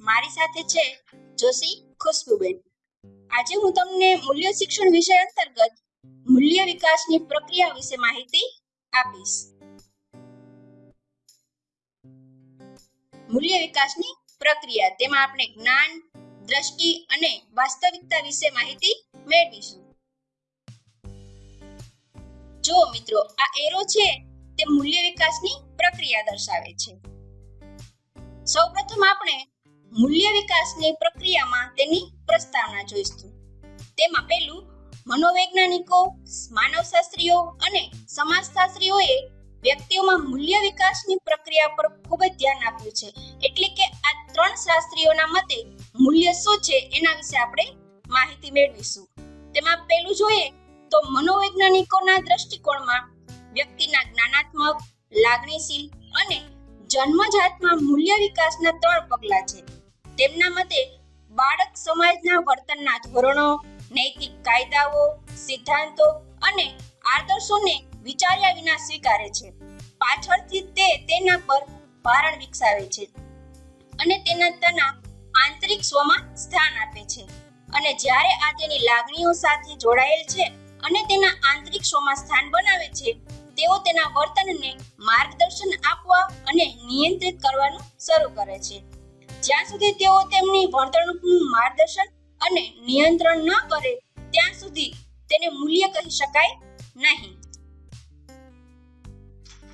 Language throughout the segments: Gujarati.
મારી સાથે છે જોશી ખુશ્બુબેન. આજે હું તમને મૂલ્ય શિક્ષણ વિષય અંતર્ગત મૂલ્ય વિકાસની પ્રક્રિયા વિશે માહિતી આપીશ. મૂલ્ય વિકાસની પ્રક્રિયા, તેમાં આપણે જ્ઞાન, દ્રષ્ટિ અને વાસ્તવિકતા વિશે માહિતી મેળવીશું. જો મિત્રો, આ એરો છે તે મૂલ્ય વિકાસની પ્રક્રિયા દર્શાવે છે. સૌપ્રથમ આપણે મૂલ્ય વિકાસની પ્રક્રિયામાં તેની પ્રસ્તાવના જોઈશું. તેમાં પહેલું, મનોવૈજ્ઞાનિકો, માનવશાસ્ત્રીઓ અને સમાજશાસ્ત્રીઓએ વ્યક્તિઓમાં મૂલ્ય વિકાસની પ્રક્રિયા પર ખૂબ જ ધ્યાન આપ્યું છે. એટલે કે આ ત્રણ શાસ્ત્રીઓના મતે મૂલ્ય શું છે એના વિશે આપણે માહિતી મેળવીશું. તેમાં પહેલું જોઈએ તો મનોવૈજ્ઞાનિકોના દ્રષ્ટિકોણમાં વ્યક્તિના જ્ઞાનાત્મક, લાગણીશીલ અને જન્મજાતમાં મૂલ્ય વિકાસના ત્રણ પગલાં છે. તેમના મતે બાળક સમાજના વર્તનના ધોરણો, નૈતિક કાયદાઓ, સિદ્ધાંતો અને આદર્શોને વિચાર્યા વિના સ્વીકારે છે. પાછળથી તે તેના પર ભારણ વિકસાવે છે અને તેના તેના આંતરિક સ્વમાં સ્થાન આપે છે. અને જ્યારે આ તેની લાગણીઓ સાથે જોડાયેલ છે અને તેના આંતરિક સ્વમાં સ્થાન બનાવે છે, તેઓ તેના વર્તનને માર્ગદર્શન આપવા અને નિયંત્રિત કરવાનું શરૂ કરે છે. જ્યાં સુધી તેઓ તેમની વર્તણૂકનું માર્ગદર્શન અને નિયંત્રણ ન કરે, ત્યાં સુધી તેને મૂલ્ય કહી શકાય નહીં.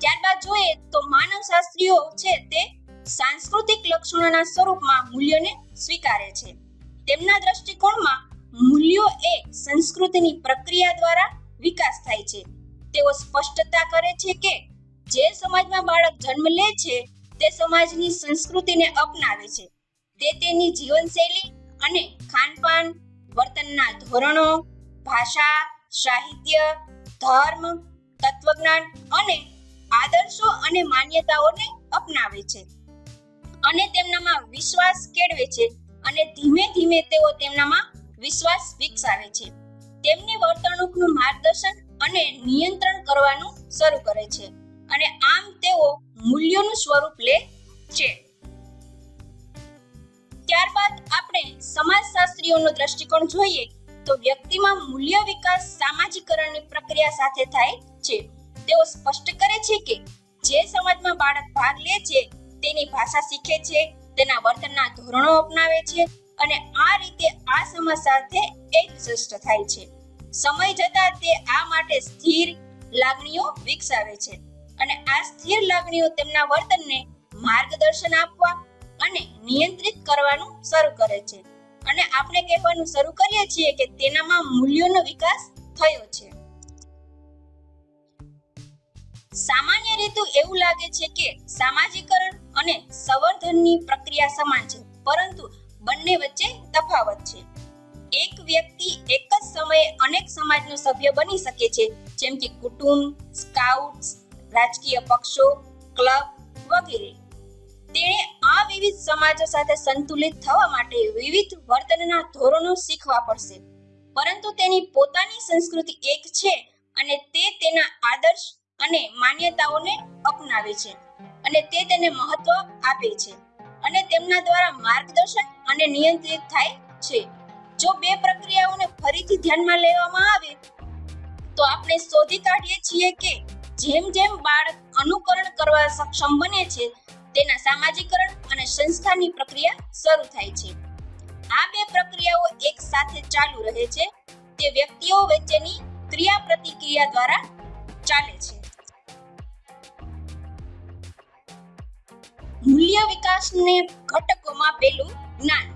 ત્યારબાદ જોઈએ તો માનવશાસ્ત્રીઓ છે તે સાંસ્કૃતિક લક્ષણોના સ્વરૂપમાં મૂલ્યોને સ્વીકારે છે. તેમના દ્રષ્ટિકોણમાં મૂલ્યો એ સંસ્કૃતિની પ્રક્રિયા દ્વારા વિકાસ થાય છે. તેઓ સ્પષ્ટતા કરે છે કે જે સમાજમાં બાળક જન્મ લે છે તે સમાજની સંસ્કૃતિને અપનાવે છે, તે તેની જીવનશૈલી અને ખાનપાન, વર્તનના ધોરણો, ભાષા, સાહિત્ય, ધર્મ, તત્વજ્ઞાન અને આદર્શો અને માન્યતાઓને અપનાવે છે. અને તેમનામાં વિશ્વાસ કેળવે છે અને ધીમે ધીમે તેઓ તેમનામાં વિશ્વાસ વિકસાવે છે. તેમની વર્તણૂકનું માર્ગદર્શન અને નિયંત્રણ કરવાનું શરૂ કરે છે. અને આમ તેઓ મૂલ્યોનું સ્વરૂપ લે છે. ત્યારબાદ આપણે સમાજશાસ્ત્રીઓનો દ્રષ્ટિકોણ જોઈએ તો વ્યક્તિમાં મૂલ્ય વિકાસ સામાજિકરણની પ્રક્રિયા સાથે થાય છે. તેઓ સ્પષ્ટ કરે છે કે જે સમાજમાં બાળક ભાગ લે છે તેની ભાષા શીખે છે, તેના વર્તનના ધોરણો અપનાવે છે અને આ રીતે આ સમાજ સાથે એકજસ્ટ થાય છે. સમય જતા તે આ માટે સ્થિર લાગણીઓ વિકસાવે છે. અને આ સ્થિર લાગણીઓ તેમના વર્તનને માર્ગદર્શન આપવા અને નિયંત્રિત કરવાનું શરૂ કરે છે. અને આપણે કહેવાનું શરૂ કરીએ છીએ કે તેનામાં મૂલ્યોનો વિકાસ થયો છે. સામાન્ય રીતે એવું લાગે છે કે સામાજિકરણ અને સંવર્ધનની પ્રક્રિયા સમાન છે, પરંતુ બંને વચ્ચે તફાવત છે. એક વ્યક્તિ એક જ સમયે અનેક સમાજનો સભ્ય બની શકે છે, જેમ કે કુટુંબ, સ્કાઉટ્સ રાજકીય પક્ષો, ક્લબ વગેરે. તેણે આ વિવિધ સમાજો સાથે સંતુલિત થવા માટે વિવિધ વર્તનના ધોરણો શીખવા પડશે. પરંતુ તેની પોતાની સંસ્કૃતિ એક છે અને તે તેના આદર્શ અને માન્યતાઓને અપનાવે છે અને તે તેને મહત્વ આપે છે અને તેમના દ્વારા માર્ગદર્શન અને નિયંત્રિત થાય છે. જો બે પ્રક્રિયાઓને ફરીથી ધ્યાનમાં લેવામાં આવે, તો આપણે શોધી કાઢીએ છીએ કે જેમ જેમ બાળક અનુકરણ કરવા સક્ષમ બને છે, તેના સામાજિકરણ અને સંસ્થાની પ્રક્રિયા શરૂ થાય છે. આ બે પ્રક્રિયાઓ એક સાથે ચાલુ રહે છે, તે વ્યક્તિઓ વચ્ચેની ક્રિયા પ્રતિક્રિયા દ્વારા ચાલે છે. મૂલ્ય વિકાસને ઘટકોમાં પહેલું જ્ઞાન.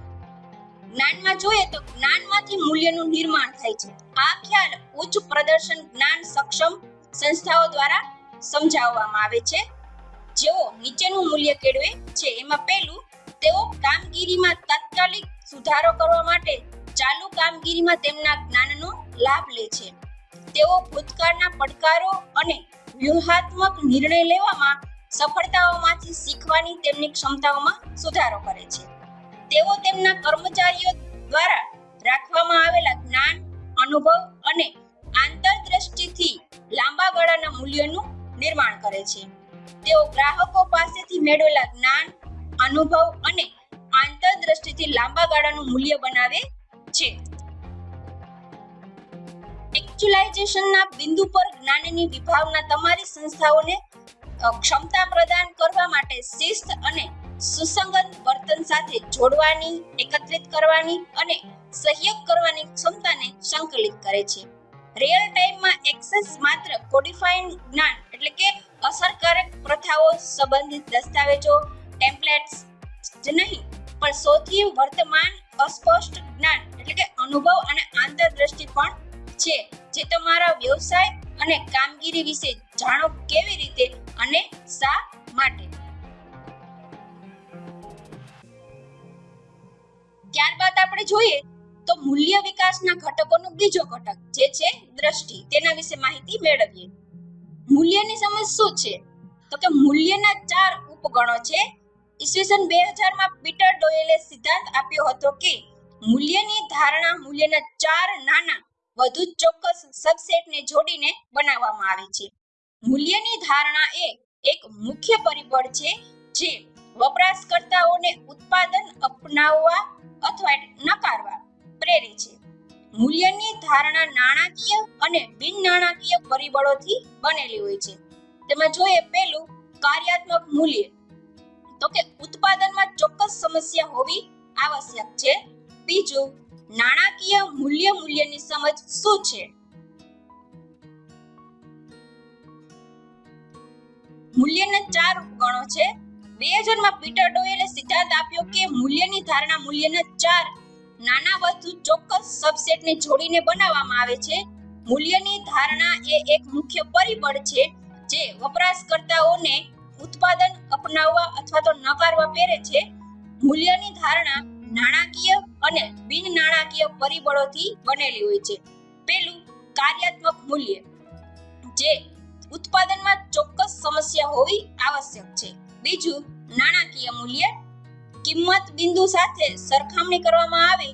જ્ઞાનમાં જોઈએ તો જ્ઞાનમાંથી મૂલ્યનું નિર્માણ થાય છે. આ ખ્યાલ ઉચ્ચ પ્રદર્શન જ્ઞાન સક્ષમ સંસ્થાઓ દ્વારા સમજાવવામાં આવે છે. જેઓ નીચેનું મૂલ્ય કેળવે છે, એમાં પહેલું, તેઓ કામગીરીમાં તાત્કાલિક સુધારો કરવા માટે ચાલુ કામગીરીમાં તેમના જ્ઞાનનો લાભ લે છે. તેઓ ભૂતકાળના પડકારો અને વ્યૂહાત્મક નિર્ણય લેવામાં સફળતાઓમાંથી શીખવાની તેમની ક્ષમતાઓમાં સુધારો કરે છે. તેઓ તેમના કર્મચારીઓ દ્વારા રાખવામાં આવેલા જ્ઞાન, અનુભવ અને આંતરદ્રષ્ટિથી લાંબા ગાળાના મૂલ્યનું નિર્માણ કરે છે. તેઓ ગ્રાહકો પાસેથી મેળવેલા જ્ઞાન, અનુભવ અને આંતરદ્રષ્ટિથી લાંબા ગાળાનું મૂલ્ય બનાવે છે. એક્ચ્યુલાઇઝેશનના બિંદુ પર જ્ઞાનની વિભાવના તમારી સંસ્થાઓને ક્ષમતા પ્રદાન કરવા માટે શિસ્ત અને સુસંગત વર્તન સાથે જોડવાની, એકત્રિત કરવાની અને સહયોગ કરવાની ક્ષમતાને સંકલિત કરે છે. રિયલ ટાઈમમાં એક્સેસ માત્ર કોડિફાઈડ જ્ઞાન એટલે કે અસરકારક પ્રથાઓ સંબંધિત દસ્તાવેજો ટેમ્પલેટ્સ જ નહીં, પણ સૌથી વર્તમાન અસ્પષ્ટ જ્ઞાન એટલે કે અનુભવ અને આંતરદ્રષ્ટિ પણ છે, જે તમારા વ્યવસાય અને કામગીરી વિશે જાણો કેવી રીતે અને શા માટે. ત્યારબાદ આપણે જોઈએ તો મૂલ્ય વિકાસના ઘટકોનો બીજો ઘટક જે છે દ્રષ્ટિ, તેના વિશે માહિતી મેળવીએ. મૂલ્યની સમજ શું છે? તો કે મૂલ્યના ચાર ઉપગણો છે. ઈસવીસન બે હજારમાં પીટર ડોયલે સિદ્ધાંત આપ્યો હતો કે મૂલ્યની ધારણા મૂલ્યના ચાર નાના, વધુ ચોક્કસ સબસેટને જોડીને બનાવવામાં આવે છે. મૂલ્યની ધારણા એ એક મુખ્ય પરિબળ છે જે વપરાશકર્તાઓને ઉત્પાદન અપનાવવા અથવા નકારવા પ્રેરે છે. મૂલ્યની ધારણા નાણાકીય અને બિન નાણાકીય પરિબળોથી બનેલી હોય છે. તેમાં જોઈએ પહેલું કાર્યાત્મક મૂલ્ય, તો કે ઉત્પાદનમાં ચોક્કસ સમસ્યા હોવી આવશ્યક છે. બીજું, નાણાકીય મૂલ્ય મૂલ્યની સમજ શું છે? મૂલ્યના ચાર ઉપગણો છે. બે હજારમાં પીટર ડોયલે સિદ્ધાંત આપ્યો કે મૂલ્યની ધારણા મૂલ્યના ચાર નાના વધુ ચોક્કસ સબસેટને જોડીને બનાવવામાં આવે છે. મૂલ્યની ધારણા એ એક મુખ્ય પરિબળ છે જે વપરાશકર્તાઓને ઉત્પાદન અપનાવવા અથવા તો નકારવા પ્રેરે છે. મૂલ્યની ધારણા નાણાકીય અને બિન નાણાકીય પરિબળોથી બનેલી હોય છે. પહેલું, કાર્યાત્મક મૂલ્ય, જે ઉત્પાદનમાં ચોક્કસ સમસ્યા હોવી આવશ્યક છે. બીજું, નાણાકીય મૂલ્ય કિંમત બિંદુ સાથે સરખામણી કરવામાં આવે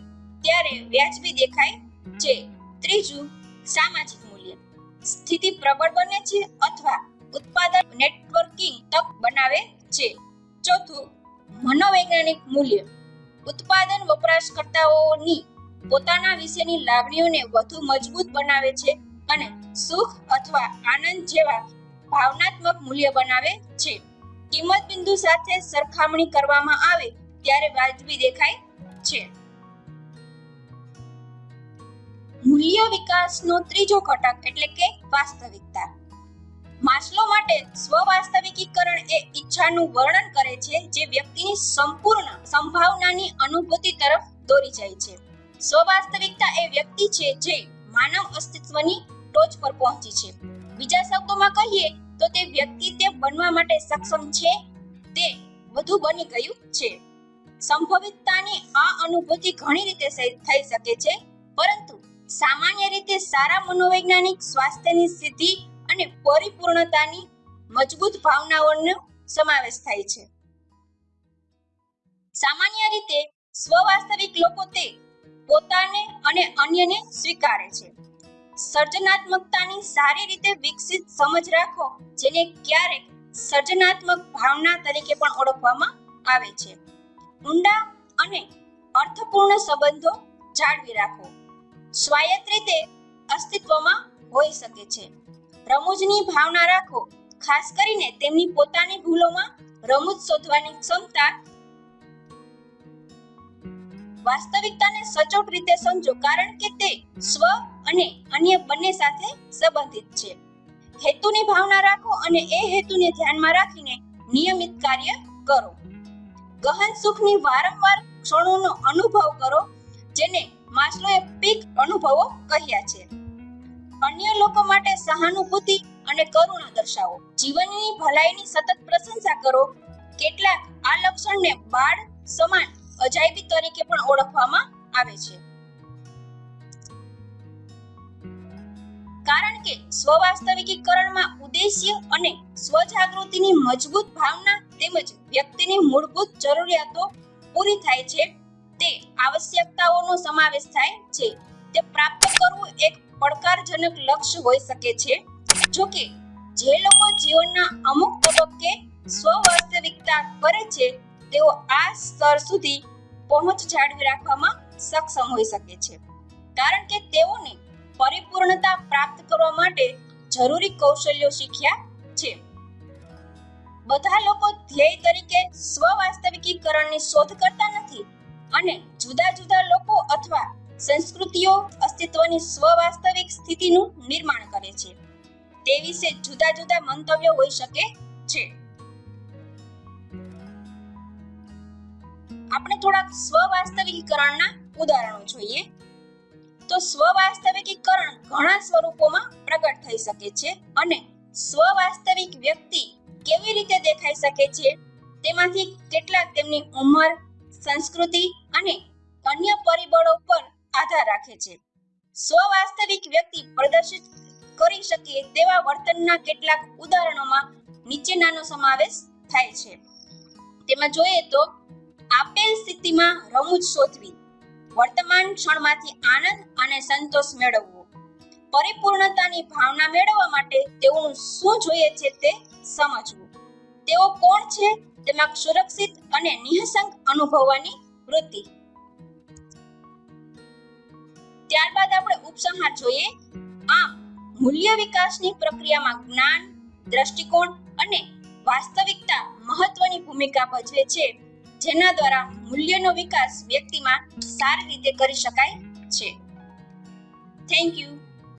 ત્યારે વ્યાજબી દેખાય છે. ત્રીજું, સામાજિક મૂલ્ય. સ્થિતિ પ્રબળ બને છે અથવા ઉત્પાદન નેટવર્કિંગ તક બનાવે છે. ચોથું, મનોવૈજ્ઞાનિક મૂલ્ય. ઉત્પાદન વપરાશકર્તાઓની પોતાના વિશેની લાગણીઓને વધુ મજબૂત બનાવે છે અને સુખ અથવા આનંદ જેવા ભાવનાત્મક મૂલ્ય બનાવે છે. કિંમત બિંદુ સાથે સરખામણી કરવામાં આવે ત્યારે વાજબી દેખાય છે. મૂલ્ય વિકાસનો ત્રીજો ઘટક એટલે કે વાસ્તવિકતા. માસ્લો માટે સ્વવાસ્તવિકીકરણ એ ઈચ્છાનું વર્ણન કરે છે જે વ્યક્તિની સંપૂર્ણ સંભાવનાની અનુભૂતિ તરફ દોરી જાય છે. સ્વવાસ્તવિકતા એ વ્યક્તિ છે જે માનવ અસ્તિત્વની ટોચ પર પહોંચી છે. બીજા શબ્દોમાં કહીએ તો તે વ્યક્તિ તે બનવા માટે સક્ષમ છે તે વધુ બની ગયું છે. સંભવિતતાની આ અનુભૂતિ ઘણી રીતે થઈ શકે છે, પરંતુ સામાન્ય રીતે સારા મનોવૈજ્ઞાનિક સ્વાસ્થ્યની સ્થિતિ અને પરિપૂર્ણતાની મજબૂત ભાવનાઓનો સમાવેશ થાય છે. સામાન્ય રીતે સ્વવાસ્તવિક લોકો તે પોતાને અને અન્યને સ્વીકારે છે. સર્જનાત્મકતાની સારી રીતે વિકસિત સમજ રાખો, જેને ક્યારેક સર્જનાત્મક ભાવના તરીકે પણ ઓળખવામાં આવે છે. ઊંડા અને અર્થપૂર્ણ સંબંધો જાળવી રાખો. સ્વાયત્ત રીતે અસ્તિત્વમાં હોઈ શકે છે. રમૂજની ભાવના રાખો, ખાસ કરીને તેમની પોતાની ભૂલોમાં રમૂજ શોધવાની ક્ષમતા વાસ્તવિકતાને સચોટ રીતે સમજો, કારણ કે તે સ્વ અને અન્ય બંને સાથે સંબંધિત છે. હેતુની ભાવના રાખો અને એ હેતુને ધ્યાનમાં રાખીને નિયમિત કાર્ય કરો. ગહન સુખની વારંવાર ક્ષણોનો અનુભવ કરો, જેને માસ્લોએ પીક અનુભવો કહ્યા છે. અન્ય લોકો માટે સહાનુભૂતિ અને કરુણા દર્શાવો. જીવનની ભલાઈની સતત પ્રશંસા કરો. કેટલાક આ લક્ષણને બાળ સમાન અજાયબી તરીકે પણ ઓળખવામાં આવે છે. કારણ કે સ્વવાસ્તવિકીકરણમાં ઉદ્દેશ્ય અને સ્વજાગૃતિની મજબૂત ભાવના તેમજ વ્યક્તિની મૂળભૂત જરૂરિયાતો પૂરી થાય છે, તે આવશ્યકતાઓનો સમાવેશ થાય છે. તે પ્રાપ્ત કરવું એક પડકારજનક લક્ષ્ય હોઈ શકે છે. જો કે, જે લોકો જીવનના અમુક તબક્કે સ્વવાસ્તવિકતા કરે છે, તેઓ આ સ્તર સુધી પહોંચ જાળવી રાખવામાં સક્ષમ હોઈ શકે છે. કારણ કે તેઓને પરિપૂર્ણતા પ્રાપ્ત કરવા માટે જરૂરી કૌશલ્યો શીખ્યા છે. બધા લોકો ધ્યેય તરીકે સ્વ વાસ્તવિકીકરણની શોધ કરતા નથી અને જુદા જુદા લોકો અથવા સંસ્કૃતિઓ અસ્તિત્વની સ્વ વાસ્તવિક સ્થિતિનું નિર્માણ કરે છે. તે વિશે જુદા જુદા મંતવ્યો હોઈ શકે છે. આપણે થોડાક સ્વ વાસ્તવિકીકરણના ઉદાહરણો જોઈએ. તો સ્વવાસ્તવિકીકરણ ઘણા સ્વરૂપોમાં પ્રગટ થઈ શકે છે અને સ્વવાસ્તવિક વ્યક્તિ કેવી રીતે દેખાઈ શકે છે? તેમાંથી કેટલાક તેમની ઉંમર, સંસ્કૃતિ અને અન્ય પરિબળો પર આધાર રાખે છે. સ્વવાસ્તવિક વ્યક્તિ પ્રદર્શિત કરી શકે તેવા વર્તનના કેટલાક ઉદાહરણોમાં નીચેનાનો સમાવેશ થાય છે. તેમાં જોઈએ તો, આપેલ સ્થિતિમાં રમૂજ શોધવી. વર્તમાન ક્ષણમાંથી આનંદ અને સંતોષ મેળવવો. પરિપૂર્ણતાની ભાવના મેળવવા માટે તેઓનું શું જોઈએ છે તે સમજવું. તેઓ કોણ છે તેમાં સુરક્ષિત અને નિહસંક અનુભવવાની વૃત્તિ. ત્યારબાદ આપણે ઉપસંહાર જોઈએ. આમ, મૂલ્ય વિકાસની પ્રક્રિયામાં જ્ઞાન, દ્રષ્ટિકોણ અને વાસ્તવિકતા મહત્વની ભૂમિકા ભજવે છે. જેના દ્વારા મૂલ્યનો વિકાસ વ્યક્તિમાં સારી રીતે કરી શકાય છે. Thank you